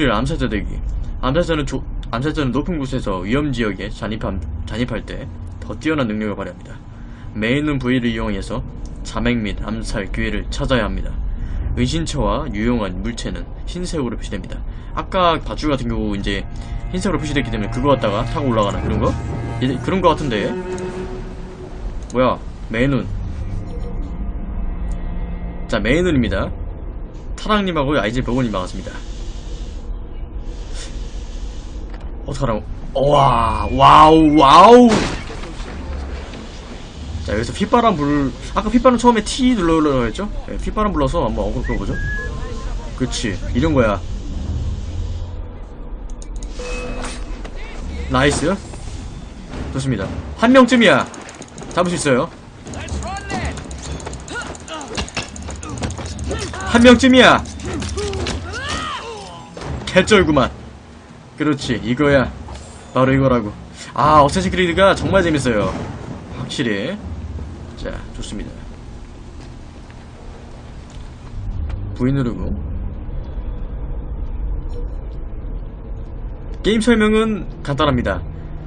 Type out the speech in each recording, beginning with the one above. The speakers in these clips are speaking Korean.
암살자 대기. 암살자는 조, 암살자는 높은 곳에서 위험 지역에 잔입함, 잔입할 때 더 뛰어난 능력을 발휘합니다. 메인은 부위를 이용해서 자맥 및 암살 기회를 찾아야 합니다. 은신처와 유용한 물체는 흰색으로 표시됩니다. 아까 밧줄 같은 경우 이제 흰색으로 표시됐기 때문에 그거 갖다가 타고 올라가는 그런 거? 그런 거 같은데 뭐야 메인은 자 메인은입니다. 타랑님하고 아이즈 버거님 반갑습니다. 어떡하라고 와 wow wow. 자 여기서 휘파람 불 아까 휘파람 처음에 T 눌러라고 했죠? 네, 휘파람 불러서 한번 어그로 끌어보죠. 그치 이런 거야. nice. 좋습니다. 한 명쯤이야. 잡을 수 있어요. 한 명쯤이야. 개쩔구만 그렇지 이거야. 바로 이거라고. 아 어쌔신 크리드가 정말 재밌어요. 확실히. 자 좋습니다. V 누르고. 게임 설명은 간단합니다.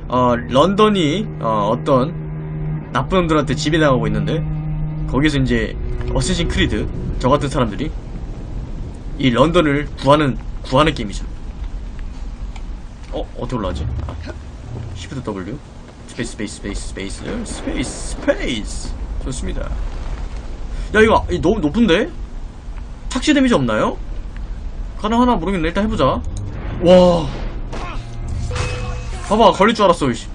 어 런던이 어, 어떤 나쁜 놈들한테 지배당하고 있는데 거기서 이제 Assassin Creed 저 같은 사람들이 이 런던을 구하는 구하는 게임이죠 어? 어떻게 올라가지? 아, Shift W? space space space space space space 좋습니다. 야 이거 이 너무 높은데? 착시 damage 없나요? 가능하나 모르겠네. 일단 해보자. 와. 봐봐 걸릴 줄 알았어 이씨.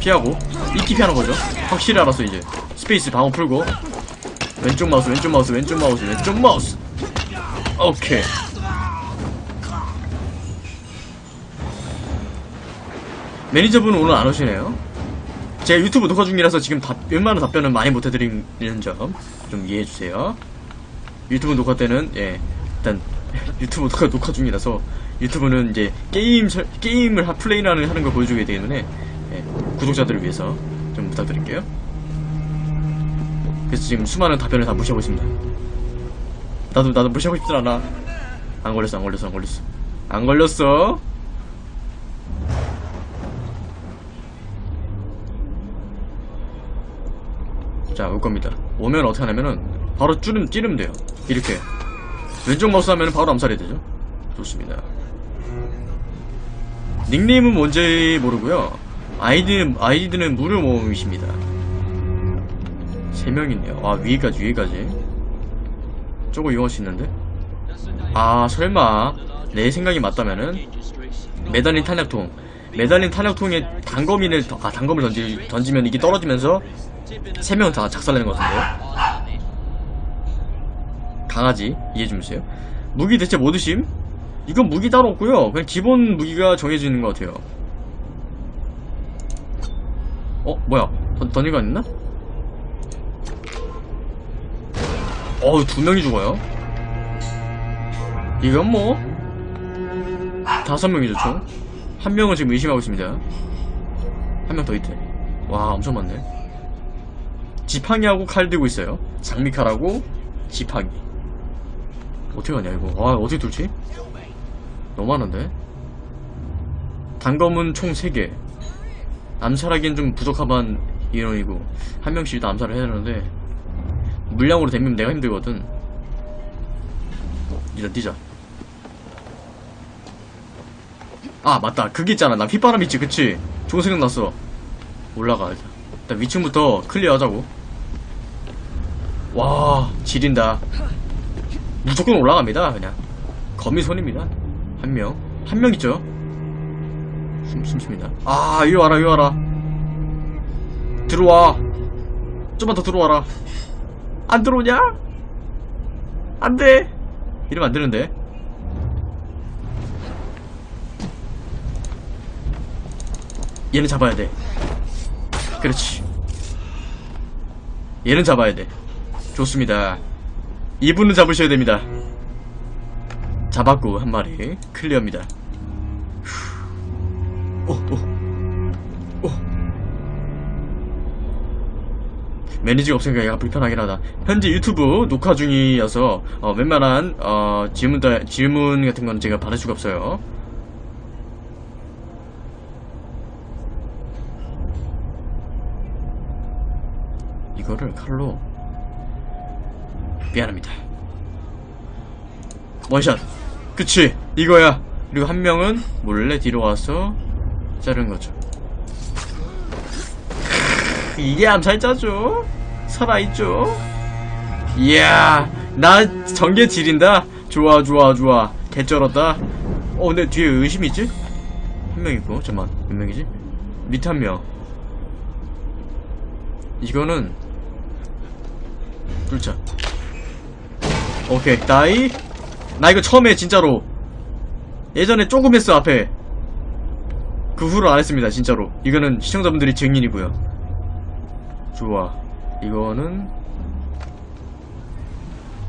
피하고. 이게 피하는 거죠? 확실히 알았어 이제. space 방어 풀고. 왼쪽 마우스 왼쪽 마우스 왼쪽 마우스 왼쪽 마우스 오케이. 매니저분은 오늘 안 오시네요. 제가 유튜브 녹화 중이라서 지금 답, 웬만한 답변은 많이 못 해드리는 점 좀 이해해주세요. 유튜브 녹화 때는, 예, 일단, 유튜브 녹화, 녹화 중이라서 유튜브는 이제 게임, 설- 게임을 하, 플레이라는 하는 걸 보여주기 때문에, 예, 구독자들을 위해서 좀 부탁드릴게요. 그래서 지금 수많은 답변을 다 무시하고 있습니다. 나도 나도 무시하고 싶진 않아. 안 걸렸어, 안 걸렸어, 안 걸렸어. 안 걸렸어. 자, 올 겁니다. 오면 어떻게 하냐면은 바로 찌르면 찌르면 돼요. 이렇게 왼쪽 마우스 하면은 바로 암살이 되죠. 좋습니다. 닉네임은 뭔지 모르고요. 아이디는 아이디는 무료 모음이십니다. 세 명이네요. 아 위에까지 위에까지. 저거 이용할 수 있는데? 아 설마 내 생각이 맞다면은 매달린 탄약통 매달린 탄약통에 단검이를 더- 아 단검을 던지, 던지면 이게 떨어지면서 세 명 다 작살내는 것 같은데요? 강아지 이해해 주세요 무기 대체 뭐 드심? 이건 무기 따로 없고요 그냥 기본 무기가 정해져 있는 것 같아요 어 뭐야 던, 던지가 있나? 어우 두 명이 죽어요? 이건 뭐? 다섯 명이죠 총 한 명은 지금 의심하고 있습니다. 한 명 더 있대. 와 엄청 많네. 지팡이하고 칼 들고 있어요. 장미칼하고 지팡이. 어떻게 하냐 이거? 와 어떻게 둘지? 너무 많은데? 단검은 총 3개. 암살하기엔 좀 부족한 인원이고 한 명씩 일단 암살을 해야 되는데 물량으로 댐면 내가 힘들거든. 일단 뛰자. 아 맞다. 그게 있잖아. 나 휘바람 있지 그치? 좋은 생각 났어. 올라가 일단 위층부터 클리어하자고. 와 지린다. 무조건 올라갑니다 그냥. 거미 손입니다. 한 명. 한 명 있죠? 숨, 숨쉽니다. 아 이리 와라 이리 와라. 들어와. 좀만 더 들어와라 안 들어오냐? 안 돼! 이러면 안 되는데. 얘는 잡아야 돼. 그렇지. 얘는 잡아야 돼. 좋습니다. 이분은 잡으셔야 됩니다. 잡았고, 한 마리. 클리어입니다. 매니저가 없으니까 얘가 불편하긴 하다. 현재 유튜브 녹화 중이어서 어, 웬만한 어, 질문 다- 질문 같은 건 제가 받을 수가 없어요. 이거를 칼로 미안합니다. 원샷. 그치 이거야. 그리고 한 명은 몰래 뒤로 와서 자른 거죠. 이게 암살자죠? 살아있죠? 이야, 나 전개 지린다? 좋아, 좋아, 좋아. 개쩔었다. 어, 근데 뒤에 의심이 있지? 한 명 있고, 잠깐만, 몇 명이지? 밑에 한 명. 이거는, 뚫자. 오케이, 나이. 나 이거 처음 해, 진짜로. 예전에 조금 했어, 앞에. 그 후로 안 했습니다, 진짜로. 이거는 시청자분들이 증인이고요. 좋아. 이거는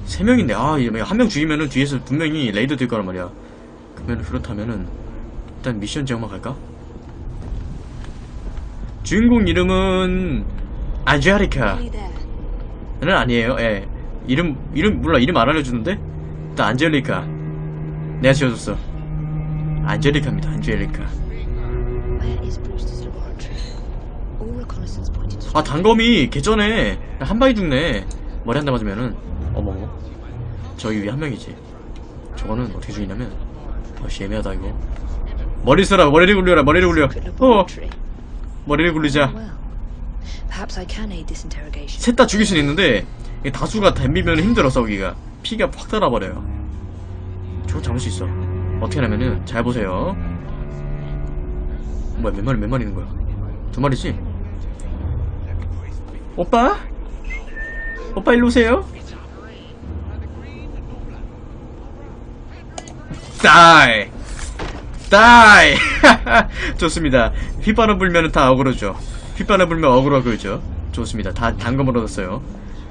세 명인데 아, 한명 죽이면은 뒤에서 분명히 레이더 될 거란 말이야. 그러면 그렇다면은 일단 미션 제목만 갈까? 주인공 이름은 Hey there. 아니에요. 예. 이름 이름 몰라 이름 안 알려주는데 일단 안젤리카 내가 지어줬어. 안젤리카입니다. 안젤리카. 아 단검이 개전에 한 방에 죽네. 머리 한 대 맞으면은. 어머머 저기 위에 한 명이지. 저거는 어떻게 죽이냐면 아씨 애매하다 이거. 머리 쓰라 머리를 굴려라 머리를 굴려. 어. 머리를 굴리자. Well, perhaps I can aid this interrogation. 셋다 죽일 수는 있는데 다수가 덤비면 힘들어 싸우기가. 피가 확 달아버려요. 저거 잡을 수 있어. 어떻게 하냐면은 잘 보세요. 뭐야 몇 마리 몇 마리 있는 거야 두 마리지? 오빠? 오빠 일로 오세요. 다이. 다이. 좋습니다. 휘바람 불면 은 다 어그로죠. 휘파람 불면 어그로 그죠. 좋습니다. 다 단검을 얻었어요.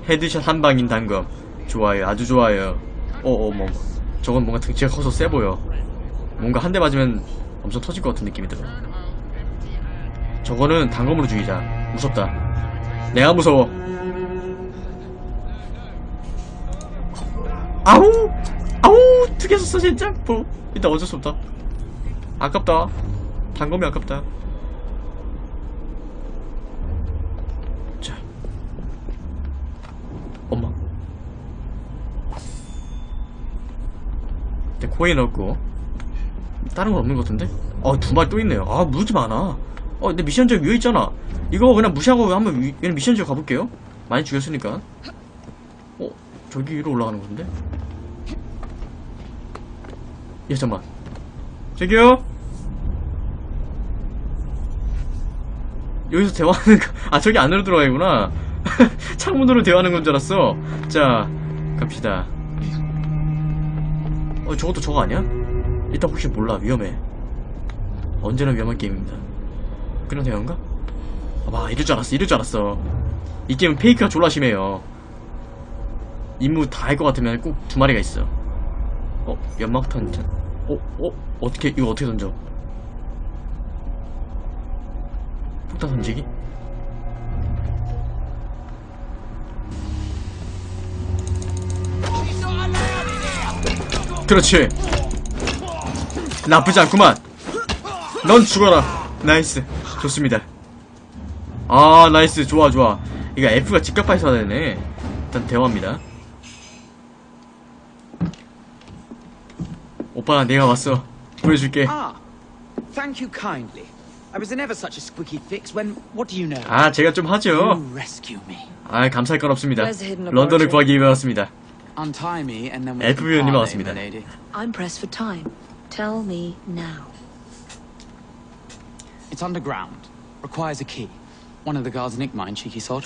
headshot 한 방인 단검. 좋아요. 아주 좋아요. 어어 뭐 저건 뭔가 등치가 커서 세 보여. 뭔가 한 대 맞으면 엄청 터질 것 같은 느낌이 들어 저거는 단검으로 죽이자. 무섭다. 내가 무서워. 아우! 아우! 특이했었어 진짜? 뭐 일단 어쩔 수 없다. 아깝다. 단검이 아깝다. 자. 엄마. 내 코인 넣고 다른 건 없는 것 같은데? 어두 마리 또 있네요. 아 무지 많아 어내 미션 지역 위에 있잖아. 이거 그냥 무시하고 한번 위, 그냥 미션 지역 가볼게요. 많이 죽였으니까. 어 저기 위로 올라가는 건데? 예 잠만. 저기요? 여기서 대화하는 거, 아 저기 안으로 들어가야구나. 창문으로 대화하는 건 줄 알았어. 자 갑시다. 어 저것도 저거 아니야? 일단 혹시 몰라. 위험해. 언제나 위험한 게임입니다 그런 대화인가? 아마 이럴 줄 알았어 이럴 줄 알았어 이 게임은 페이크가 졸라 심해요 임무 다 할 것 같으면 꼭 두 마리가 있어 어 연막탄 찬 어? 어? 어떻게 이거 어떻게 던져 폭탄 던지기? 그렇지 나쁘지 않구만 넌 죽어라 nice 좋습니다 아 나이스 좋아 좋아 이거 F가 직각 발사가 되네 일단 대화입니다 오빠 내가 왔어 보여줄게 Ah, thank you kindly. I was in ever such a squeaky fix when, what do you know? 아 제가 좀 하죠 You rescue me. 아 감사할 건 없습니다 런던을? 구하기 위해 왔습니다 Untie me and then we 위원님 parley, 왔습니다. I'm pressed for time. Tell me now. It's underground. Requires a key. One of the guards nicked mine, cheeky sod.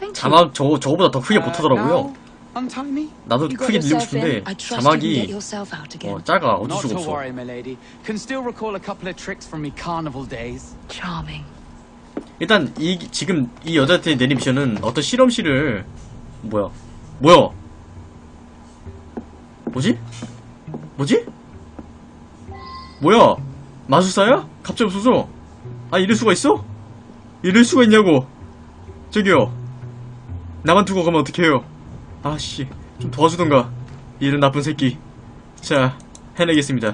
Thank you. 자막 저, 저거보다 더 크게 Uh, 못하더라고요 now, untie me? 나도 크게 늘리고. 싶은데 I trust you can get 자막이 yourself out again. 어, 작아 어쩔 Not 수가 to 없어 worry, my lady. Can still recall a couple of tricks from me carnival days. Charming. 일단 이 지금 이 여자한테 내린 미션은 어떤 실험실을 뭐야 뭐야 뭐지 뭐지 뭐야 마술사야 갑자기 없어져 아 이럴 수가 있어? 이럴 수가 있냐고? 저기요. 나만 두고 가면 어떡해요? 아씨 좀 도와주던가. 이런 나쁜 새끼. 자 해내겠습니다.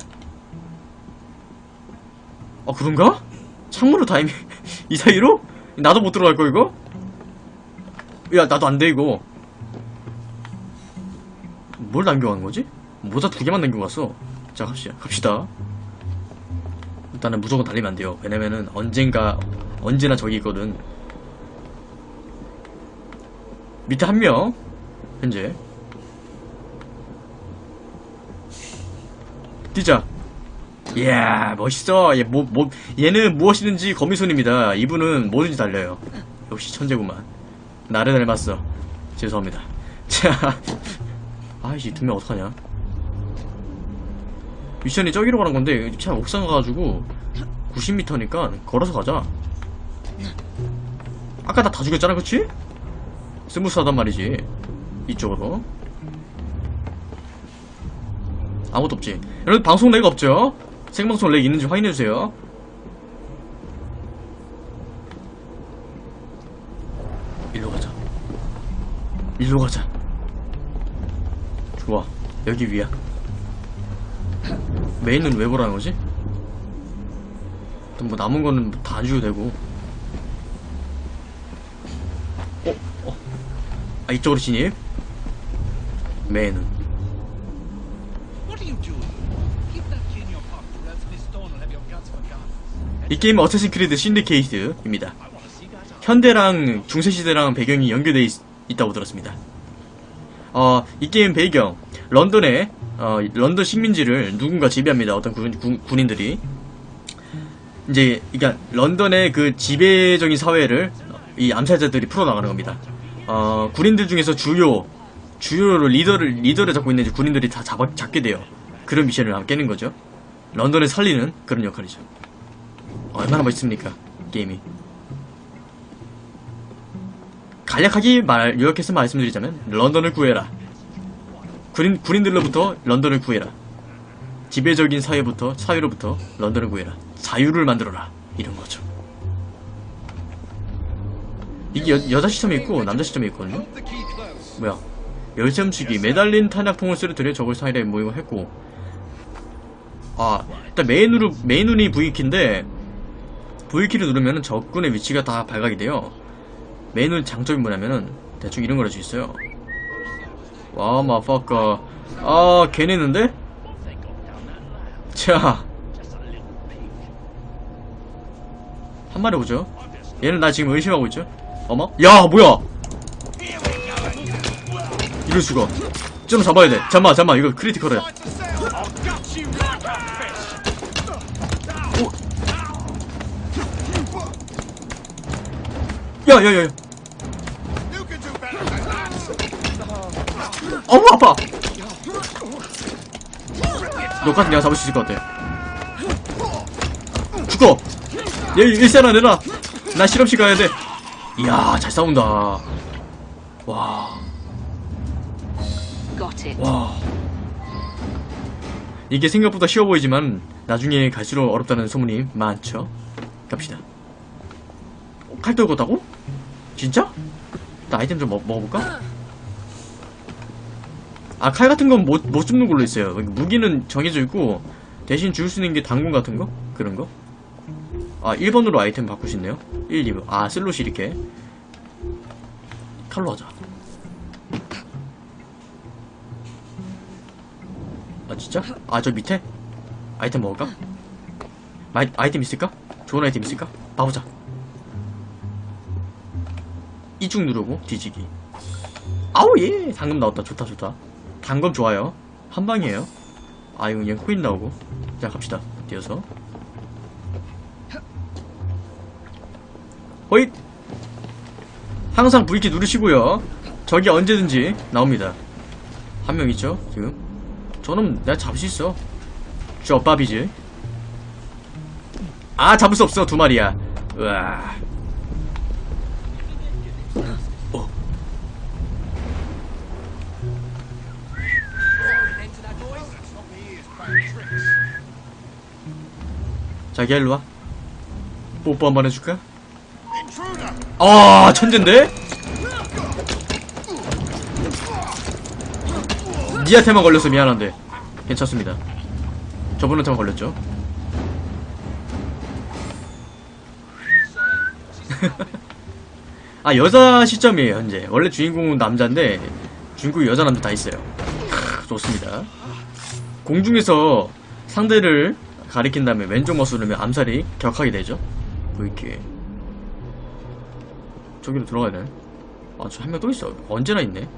어 그런가? 창문으로 다이미 이 사이로? 나도 못 들어갈 거 이거? 야 나도 안 돼 이거. 뭘 남겨가는 거지? 모자 두 개만 남겨갔어 자 갑시다 갑시다 일단은 무조건 달리면 안 돼요. 왜냐면은 언젠가 언제나 저기 있거든. 밑에 한 명 현재. 뛰자. 이야 멋있어. 얘, 뭐, 뭐, 얘는 무엇이든지 거미손입니다. 이분은 뭐든지 달려요. 역시 천재구만. 나를 닮았어. 죄송합니다. 자 아이씨 두명 어떡하냐 미션이 저기로 가는 건데 차 옥상 가가지고 90m니까 걸어서 가자. 아까 다 죽였잖아 그치? 스무스하단 말이지 이쪽으로. 아무것도 없지. 여러분 방송 lag 없죠? 생방송 lag 있는지 확인해주세요. 일로 가자. 일로 가자. 좋아. 여기 위야 메인은 왜 보라는 거지? 뭐 남은 거는 다안 줘도 되고 어? 어? 아 이쪽으로 진입 메인은. 이 게임은 Assassin's Creed Syndicate입니다. 현대랑 중세시대랑 배경이 연결되어 있, 다고 들었습니다. 어, 이 게임 배경, 런던에, 어, 런던 식민지를 누군가 지배합니다. 어떤 군, 군, 군인들이. 이제, 그니까, 런던의 그 지배적인 사회를 이 암살자들이 풀어나가는 겁니다. 어, 군인들 중에서 주요, 주요로 리더를, 리더를 잡고 있는 군인들이 다 잡아, 잡게 돼요. 그런 미션을 깨는 거죠. 런던을 살리는 그런 역할이죠. 얼마나 멋있습니까? 게임이. 간략하게 말, 요약해서 말씀드리자면, 런던을 구해라. 군인, 군인들로부터 런던을 구해라. 지배적인 사회부터, 사회로부터 런던을 구해라. 자유를 만들어라. 이런 거죠. 이게 여, 여자 시점이 있고, 남자 시점이 있거든요? 뭐야. 열쇠 훔치기, 매달린 탄약통을 쓰러뜨려 적을 사이에 모이고 했고, 아, 일단 메인으로, 메인눈이 V키인데, V키를 누르면 적군의 위치가 다 발각이 돼요. 메인눈 장점이 뭐냐면은, 대충 이런 걸할수 있어요. 와, 마파까. 아, 개내는데? 자. 한 마리 오죠? 얘는 나 지금 의심하고 있죠? 어머? 야, 뭐야! 이럴 수가. 좀 잡아야 돼. 잠만, 잠만. 이거 크리티컬이야. 야, 야, 야, 야. You can do better than that. 어우, 아파! 너까지 내가 잡을 수 있을 것 같아. 죽어! 얘, 일세나 내놔! 나 실험실 가야 돼. 이야, 잘 싸운다. 와. 와. 이게 생각보다 쉬워 보이지만, 나중에 갈수록 어렵다는 소문이 많죠. 갑시다. 어, 칼 떨고 다고 진짜? 나 아이템 좀 먹, 먹어볼까? 아, 칼 같은 건 못, 못 줍는 걸로 있어요. 무기는 정해져 있고, 대신 줄 수 있는 게 당근 같은 거? 그런 거? 아, 1번으로 아이템 있네요. 1, 2번. 아, 슬롯이 이렇게. 칼로 하자. 아, 진짜? 아, 저 밑에? 아이템 먹을까? 아이, 아이템 있을까? 좋은 아이템 있을까? 봐보자. 이중 누르고 뒤지기. 아우 예. 당금 나왔다. 좋다 좋다. 당금 좋아요. 한 방이에요. 아 이거 그냥 코인 나오고. 자 갑시다. 뛰어서. 호잇! 항상 V키 누르시고요. 저기 언제든지 나옵니다. 한 명 있죠 지금? 저는 내가 잡을 수 있어. 쪼밥이지 아 잡을 수 없어. 두 마리야. 으아 자기야 일로와. 뽀뽀 뭐, 한번 해줄까? 아 천잰데? 니한테만 걸려서 미안한데. 괜찮습니다. 저분한테만 걸렸죠? 아 여자 시점이에요 현재. 원래 주인공은 남자인데 중국 여자 남자 다 있어요. 좋습니다. 공중에서 상대를 가리킨 다음에 왼쪽 마우스 누르면 암살이 격하게 되죠? 보이게. 저기로 들어가야 되네 아저 한 명 또 있어. 언제나 있네.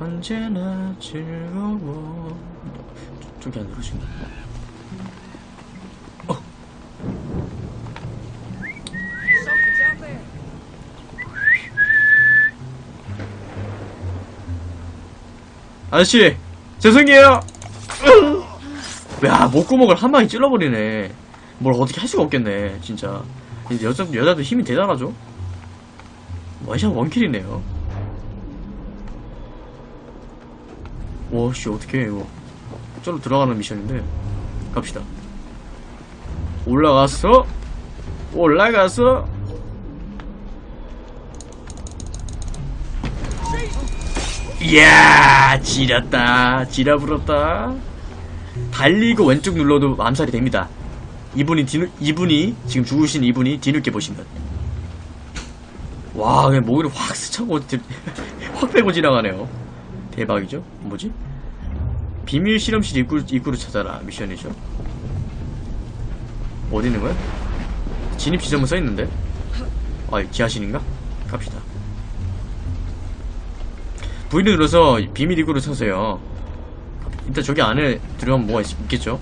언제나 즐거워. 저- 저기 안 누르신다 어. 아저씨 죄송해요 야 목구멍을 한 방에 찔러버리네. 뭘 어떻게 할 수가 없겠네 진짜. 이제 여자, 여자도 힘이 대단하죠? 원샷 원킬이네요. 와씨 어떻게 이거. 저로 들어가는 미션인데. 갑시다. 올라갔어 올라갔어 이야 지렸다. 지려 불었다 달리고 왼쪽 눌러도 암살이 됩니다. 이분이 뒤늦 이분이 지금 죽으신 이분이 뒤늦게 보시면 와 그냥 목을 확 스쳐고 들- 확 빼고 지나가네요. 대박이죠? 뭐지? 비밀 실험실 입구, 입구를 찾아라 미션이죠? 어디 있는 거야? 진입 지점은 써 있는데? 아 지하실인가? 갑시다. V를 눌러서 비밀 입구를 찾으세요 일단 저기 안에 들어가면 뭐가 있, 있겠죠?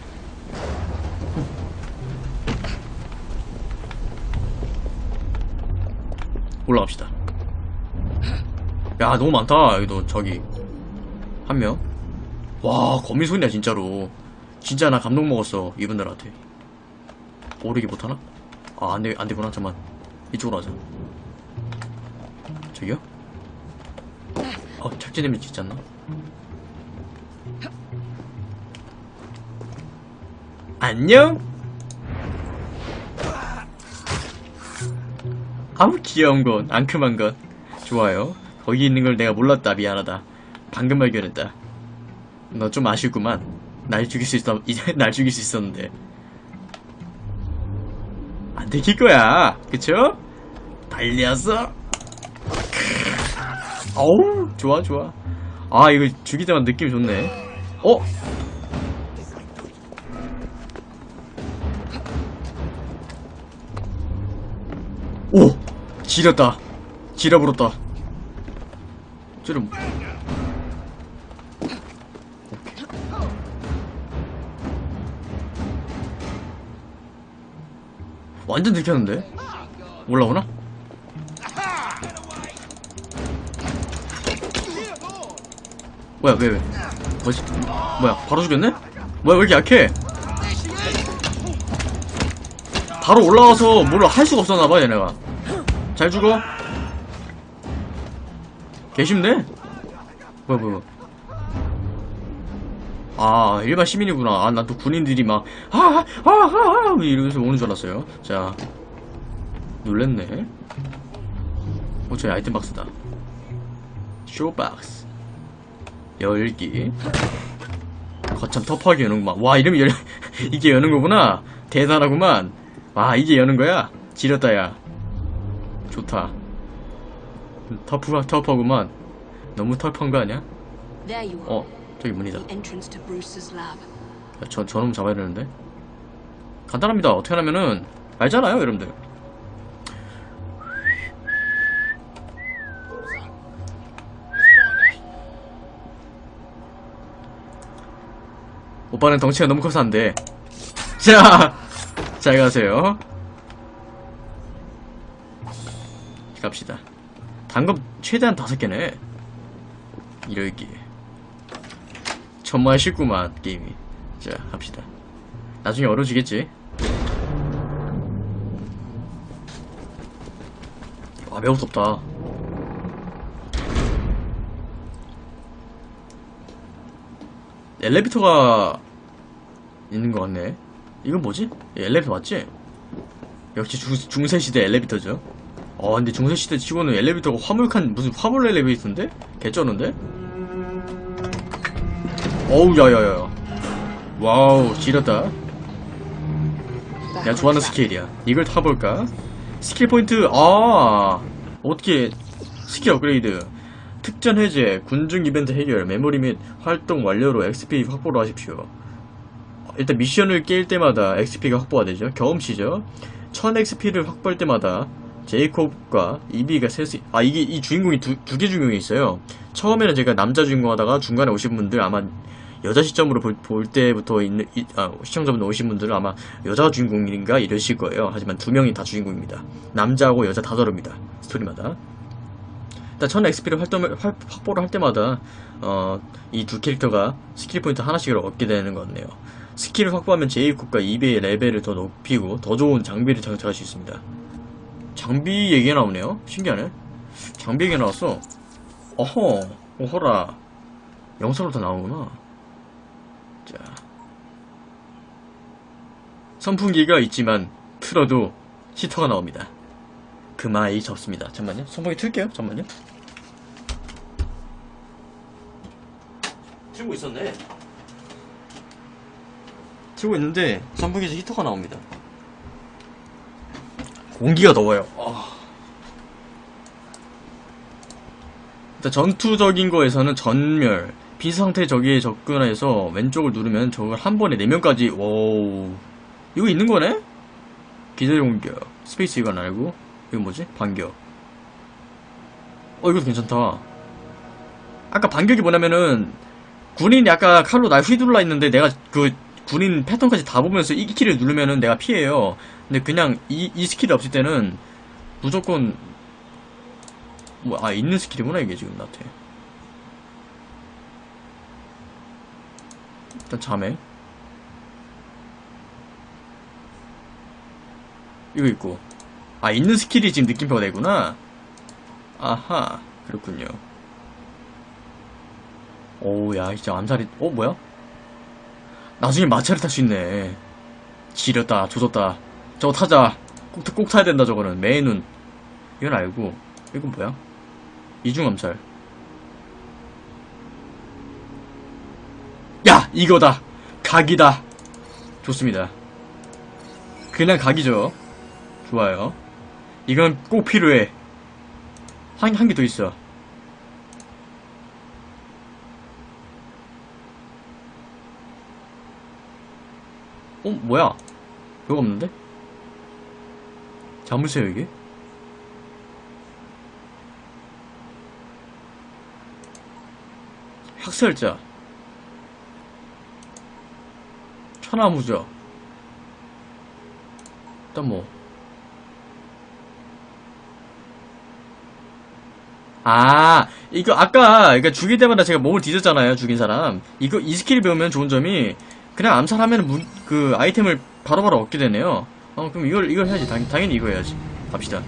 올라갑시다. 야 너무 많다 여기도. 저기. 한 명. 와 거미손이야 진짜로. 진짜 나 감동 먹었어 이분들한테. 오르기 못하나? 아 안돼 안되구나 잠만. 이쪽으로 하자. 저기요? 어 착지 데미지 있지 않나? 안녕? 아우 귀여운 건 앙큼한 건. 좋아요. 거기 있는 걸 내가 몰랐다. 미안하다. 방금 발견했다. 너 좀 아쉽구만. 날 죽일 수 있어 이제 날 죽일 수 있었는데. 안 들킬 거야. 그쵸? 달렸어 어우 좋아 좋아. 아 이거 때만 느낌이 좋네. 어? 지렸다 지려버렸다 쟤는 완전 들켰는데? 올라오나? 뭐야 왜 왜? 뭐지? 뭐야 바로 죽였네? 뭐야 왜 이렇게 약해? 바로 올라와서 뭘 할 수가 없었나봐 얘네가 잘 죽어. 개쉽네? 뭐야 뭐야 아 일반 시민이구나. 아 난 또 군인들이 막 하하하하 이러면서 오는 줄 알았어요. 자 놀랬네. 어 저기 아이템 박스다. 쇼박스. 열기. 거참 터프하게 여는구만 와 이름이 열 이게 여는 거구나. 대단하구만. 와 이게 여는 거야? 지렸다 야 좋다. 터프 터프하구만. 너무 터프한 거 아니야? 어 저기 문이다. 야, 저, 저놈 잡아야 되는데? 간단합니다. 어떻게 하냐면은 알잖아요 여러분들. 오빠는 덩치가 너무 커서 안돼. 자, 잘 가세요 갑시다. 단검 최대한 다섯 개네. 이럴기 정말 쉽구만 게임이. 자 합시다. 나중에 어려지겠지? 아 매우 덥다. 엘리베이터가 있는 것 같네. 이건 뭐지? 예, 엘리베이터 맞지? 역시 중, 중세시대 엘리베이터죠 어 근데 중세시대 치고는 엘리베이터가 화물칸 무슨 화물 엘리베이터인데? 개쩌는데? 어우 야야야 와우 지렸다. 내가 좋아하는 skill이야. 이걸 타볼까? skill point 아 어떻게 스킬 업그레이드? 특전 해제 군중 이벤트 해결 메모리 및 활동 완료로 XP 확보를 하십시오. 일단 미션을 깰 때마다 XP가 확보가 되죠. 경험치죠. 1000XP를 확보할 때마다 제이콥과 이비가 셋이 아 이게 이 주인공이 두개 주인공이 있어요. 처음에는 제가 남자 주인공 하다가 중간에 오신 분들 아마 여자 시점으로 볼, 볼 때부터 있는 이- 아, 시청자분들 오신 분들은 아마 여자 주인공인가 이러실 거예요. 하지만 두 명이 다 주인공입니다. 남자하고 여자 다 다릅니다. 스토리마다. 일단 1000XP를 활동을 활- 확보를 할 때마다 어, 이 두 캐릭터가 skill point 하나씩을 얻게 되는 것 같네요. skill을 확보하면 제이콥과 이비의 레벨을 더 높이고 더 좋은 장비를 장착할 수 있습니다 장비 얘기가 나오네요. 신기하네. 장비 얘기가 나왔어. 어허 오호라. 영상으로 다 나오구나. 자. 선풍기가 있지만 틀어도 히터가 나옵니다. 그마이 덥습니다. 잠만요. 선풍기 틀게요. 잠만요. 틀고 있었네. 틀고 있는데 선풍기에서 히터가 나옵니다 공기가 더워요 아. 일단 전투적인 거에서는 전멸 빈사 상태 적에 접근해서 왼쪽을 누르면 적을 한 번에 4명까지 와우 이거 있는 거네? 기다려 공격 space 이건 알고 이거 뭐지? 반격 어 이것도 괜찮다 아까 반격이 뭐냐면은 군인이 아까 칼로 날 휘둘러 있는데 내가 그 군인 패턴까지 다 보면서 이 키를 누르면은 내가 피해요 근데 그냥 이, 이 skill이 없을 때는 무조건 뭐, 아, 있는 skill이구나, 이게 지금 나한테. 일단 자매. 이거 있고. 아, 있는 skill이 지금 느낌표가 되구나. 아하, 그렇군요. 오우, 야, 진짜 암살이, 어, 뭐야? 나중에 마차를 탈 수 있네. 지렸다, 조졌다. 저거 타자. 꼭, 타- 꼭 타야 된다, 저거는. main은. 이건 알고. 이건 뭐야? 이중암살. 야! 이거다! 각이다! 좋습니다. 그냥 각이죠. 좋아요. 이건 꼭 필요해. 한, 한 개 더 있어. 어, 뭐야? 별거 없는데? 자물쇠요, 이게? 학살자 천하무적 일단 뭐 아, 이거 아까 그러니까 죽일 때마다 제가 몸을 뒤졌잖아요. 죽인 사람. 이거 이 스킬 배우면 좋은 점이 그냥 암살하면 문, 그 아이템을 바로 바로 얻게 되네요. 어, 그럼 이걸 이걸 해야지. 당, 당연히 이거 해야지. 갑시다.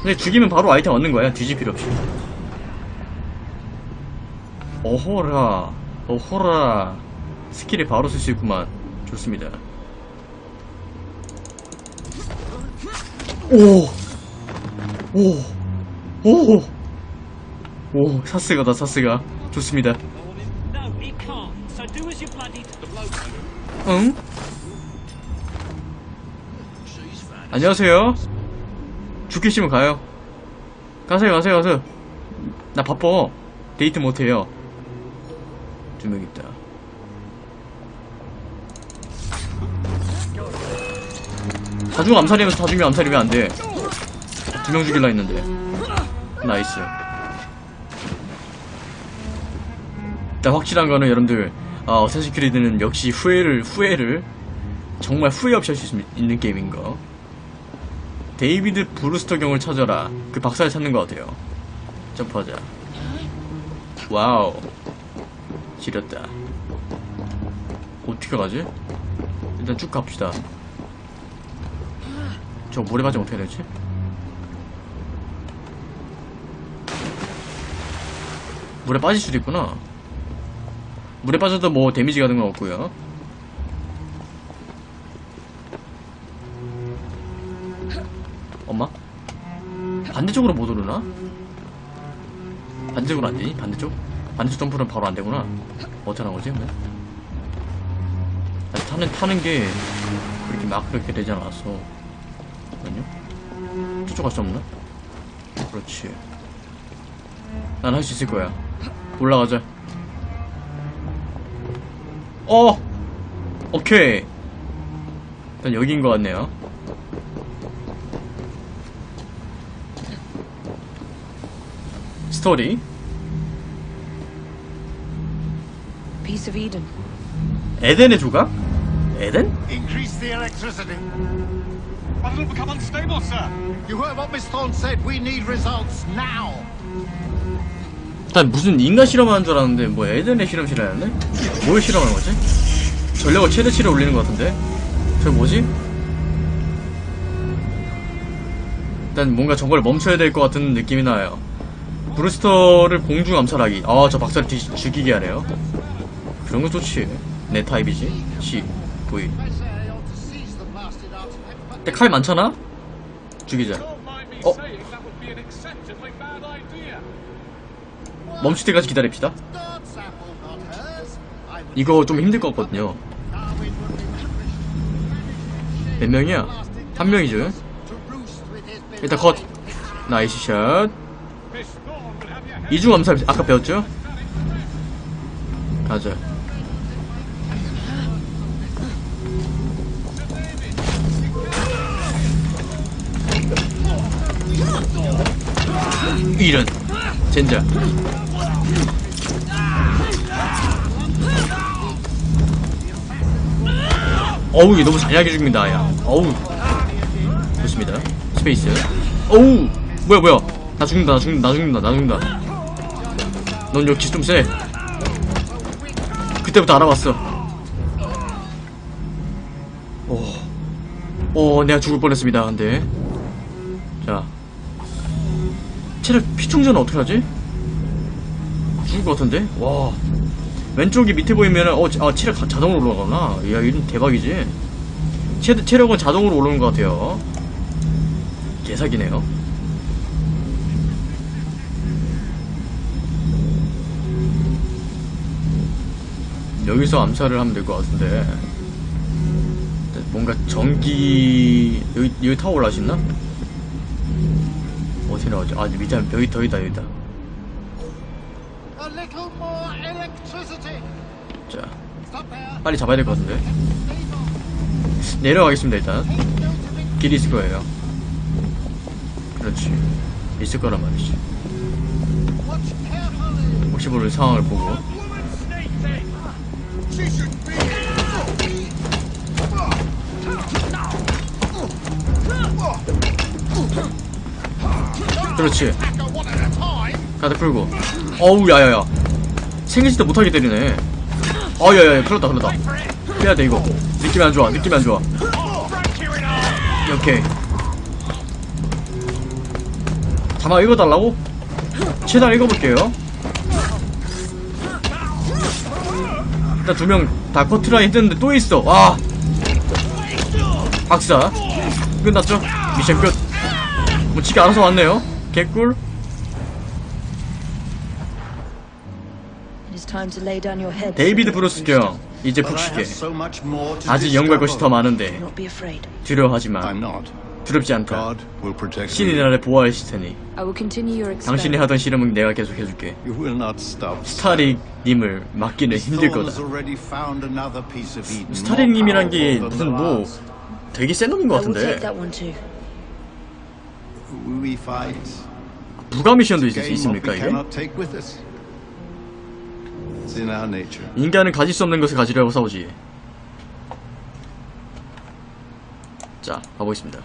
근데 죽이면 바로 아이템 얻는 거야. 뒤질 필요 없이. 어호라, 어호라. skill을 바로 쓸 수 있구만. 좋습니다. 오! 오! 오! 오, 사스가다, 사스가. 좋습니다. 응? 안녕하세요. 죽기 싫으면 가요. 가세요, 가세요, 가세요. 나 바빠. 데이트 못해요. 두 명 있다. 다 죽으면 암살이면 다 죽으면 암살이면 안 돼. 두 명 죽일라 했는데. nice. 일단 확실한 거는 여러분들, 아, Assassin's Creed는 역시 후회를, 후회를, 정말 후회 없이 할 수 있는 게임인 거. 데이비드 브루스터 경을 찾아라. 그 박사를 찾는 것 같아요. 점프하자. 와우. 지렸다. 어떻게 가지? 일단 쭉 갑시다. 저 모래바지 어떻게 되지? 물에 빠질 수도 있구나. 물에 빠져도 뭐 damage 같은 건 없고요. 엄마? 반대쪽으로 못 오르나? 반대쪽으로 안 되니? 반대쪽? 반대쪽 점프는 바로 안 되구나. 하는 거지? 아니, 타는 타는 게 그렇게 막 그렇게 되지 않았어. 잠깐만요. 저쪽 갈 수 없나? 그렇지. 난 할 수 있을 거야. 올라가자. 어! 오케이. 일단 여기인 것 같네요. 스토리. Piece of Eden. 에덴의 조각? 에덴? Increase the electricity. But it'll become unstable, sir. You heard what Miss Thorne said. We need results now. 일단 무슨 인간 실험하는 줄 알았는데 뭐 에덴의 실험실이라는데? 뭘 실험하는 거지? 전력을 최대치로 올리는 것 같은데? 저 뭐지? 일단 뭔가 저걸 멈춰야 될 것 같은 느낌이 나요. 브루스터를 공중 암살하기. 아, 저 박사를 뒤, 죽이게 하네요. 그런 거 좋지. 내 타입이지. C, V. 근데 칼 많잖아? 죽이자. 멈출 때까지 기다립시다. 이거 좀 힘들 것 같거든요. 몇 명이야? 한 명이죠. 일단 컷. nice shot. 이중 암살 아까 배웠죠? 가자. 이런 젠장. 어우 얘 너무 잔인하게 죽는다 야. 어우 좋습니다. space. 어우 뭐야 뭐야 나 죽는다 나 죽는다 나 죽는다 나 죽는다. 넌 역시 좀 세. 그때부터 알아봤어. 오, 오, 내가 죽을 뻔했습니다. 근데, 자, 체력 피충전은 어떻게 하지? 죽을 것 같은데? 와, 왼쪽이 밑에 보이면은 어, 아, 체력 자- 자동으로 올라가구나. 야, 이건 대박이지. 체, 체력은 자동으로 오르는 것 같아요. 개사기네요. 여기서 암살을 하면 될 것 같은데 뭔가 전기 여기 여기 타고 있나? 어디 나오지? 아 밑에 여기 더 있다 여기다 A little more electricity. 자 Stop there. 빨리 잡아야 될 것 같은데. 내려가겠습니다 일단. 길이 있을 거예요. 그렇지. 있을 거란 말이지. 혹시 모를 상황을 보고. 그렇지. 가드 풀고. 어우 야야야. 생기지도 못하게 때리네 어야야야 그렇다 그렇다. 빼야돼 이거. 느낌이 안 좋아 느낌이 안 좋아. 오케이. 잠깐 읽어달라고? 최대한 읽어볼게요. 일단 두 명 다 커트라 했는데 또 있어. 와. 박사. 끝났죠? 미션 끝. 뭐 지가 알아서 왔네요. 개꿀 데이비드 브루스 경 이제 푹 쉬게 아직 연구할 것이 더. 많은데. 두려워하지 마 I'm not. 두렵지 않다 God will protect 신이. 나를 보호할 테니 I will continue your 당신이. 하던 실험은 내가 계속 해줄게 You will not stop. 스타릭님을 막기는 힘들 거다 has already found another piece of Eden. 스타릭님이란 게 무슨 뭐. 되게 센 놈인 것 같은데 that one too. We fight. 부가 미션도 있, Gain what 있습니까 we 이게? 인간은 가질 수 없는 것을 가지려고 싸우지. 자 가보겠습니다.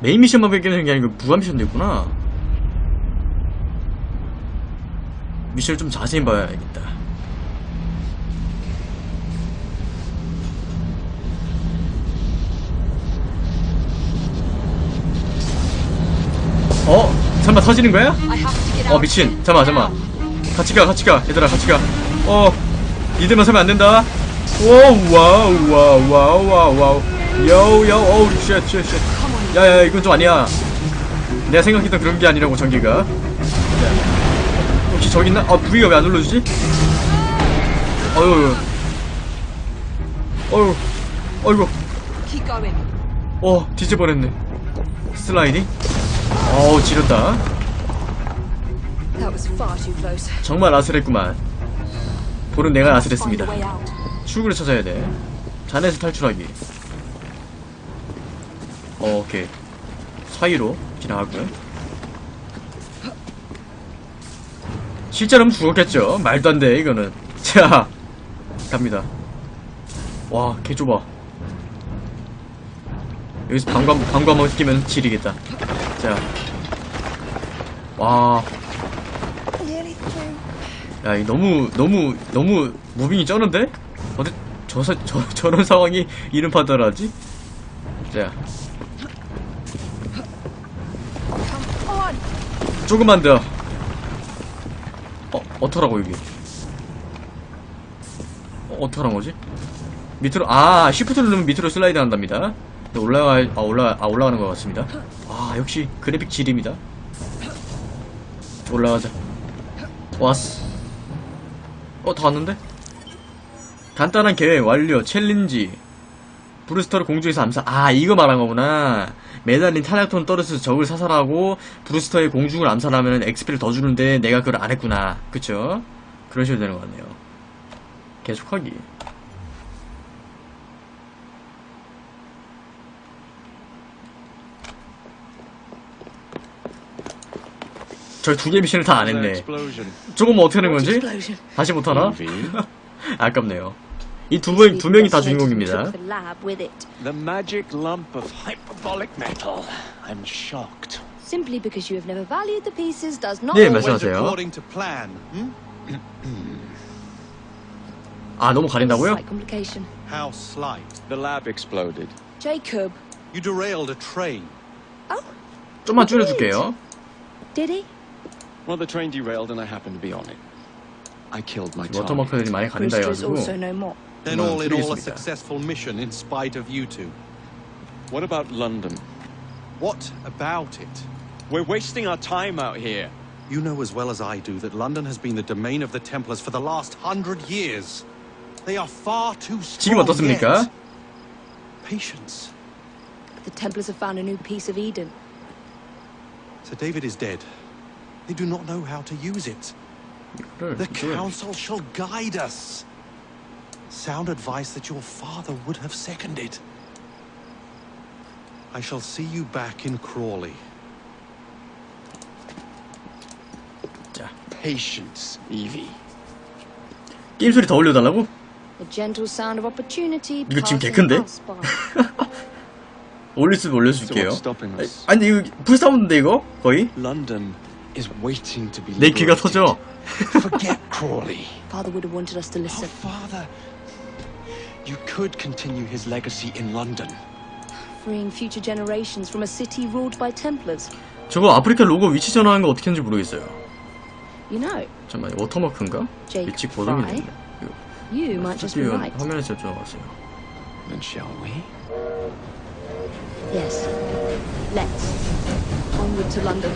메인 미션만 베끼는 게 아니고 부가 미션도 있구나. 미션을 좀 자세히 봐야겠다. 어? 설마 터지는 거야? 어 미친. 잠깐만 잠깐만. 같이 가 같이 가. 얘들아 같이 가어 니들만 서면 안 된다. 오 wow wow wow wow wow. 요요 오우 쉣쉣쉣 야야야 이건 좀 아니야. 내가 생각했던 그런 게 아니라고 전기가. 저기 있나? 아 부위가 왜 안 눌러주지? 어휴 어휴. 어이구. 어 뒤집어냈네. 슬라이딩? 어우 지렸다 정말 아슬했구만. 볼은 내가 아슬했습니다. 출구를 찾아야 돼. 잔에서 탈출하기. 어, 오케이. 사이로 지나가고요. 실제로는 죽었겠죠. 말도 안 돼 이거는. 자 갑니다. 와 개 좁아. 여기서 방광 방광 한번 끼면 지리겠다. 자와. Nearly through. 야, 이 너무 너무 너무 무빙이 쩌는데? 어디 저, 사- 저 저런 상황이 이름 파더라지? 자. 조금만 더. 어, 어떡하라고 여기? 어, 어떡하란 거지? 밑으로 아, 시프트 누르면 밑으로 슬라이드 한답니다. 올라가 아 올라 아 올라가는 것 같습니다. 아, 역시 그래픽 지립니다. 올라가자. 왔어. 어, 다 왔는데? 간단한 계획 완료. 챌린지. 브루스터를 공중에서 암살. 아, 이거 말한 거구나. 매달린 탄약톤 떨어져서 적을 사살하고 브루스터의 공중을 암살하면 XP를 더 주는데 내가 그걸 안 했구나. 그쵸? 식으로 되는 것 같네요. 계속하기. 저두개 미션을 다 안 했네. 조금 어떻게 하는 건지? 다시 못하나? 아깝네요. 이두 분, 두 명이 다 주인공입니다. The magic lump of hyperbolic metal. I'm shocked. Simply because you have never valued the pieces does not. 네, 말씀하세요. according to plan. Hmm? 아, 너무 가린다고요? How slight. The lab exploded. Jacob. You derailed a train. Oh, 좀만 줄여줄게요. did he? Well, the train derailed and I happened to be on it. I killed my target. 워터마크들이 많이 가린다 Brewster is also 해가지고. no more. Then 뭐, all in all, a 틀리겠습니다. successful mission in spite of you two. What about London? What about it? We're wasting our time out here. You know as well as I do that London has been the domain of the Templars for the last hundred years. They are far too 지금 strong 어떻습니까? yet. Patience. The Templars have found a new piece of Eden. Sir David is dead. They do not know how to use it. 이거를 The 이쪽에 council shall guide us. Sound advice that your father would have seconded. I shall see you back in Crawley. 자, Patience, Evie. 게임 소리 더 올려달라고? The gentle sound of opportunity. 이거 지금 개 passing 큰데? us by. 올릴 수 So 올려줄게요. what's stopping us? 아니 이거 불사운드인데 이거 거의? London is waiting to be 내 귀가 liberated. 터져. Forget Crawley. Father would have wanted us to Oh, listen. father. You could continue his legacy in London. Freeing future generations from a city ruled by Templars. 저거 아프리카 로고 위치 전환하는 거 어떻게 하는지 모르겠어요. You know, 잠깐만 워터마크인가? Jake 위치 고정이 Fry? 됐네. 이거 you might just be 스튜디오 right. 화면에서 들어갔어요. Then shall we? Yes. Let's. Onward to London.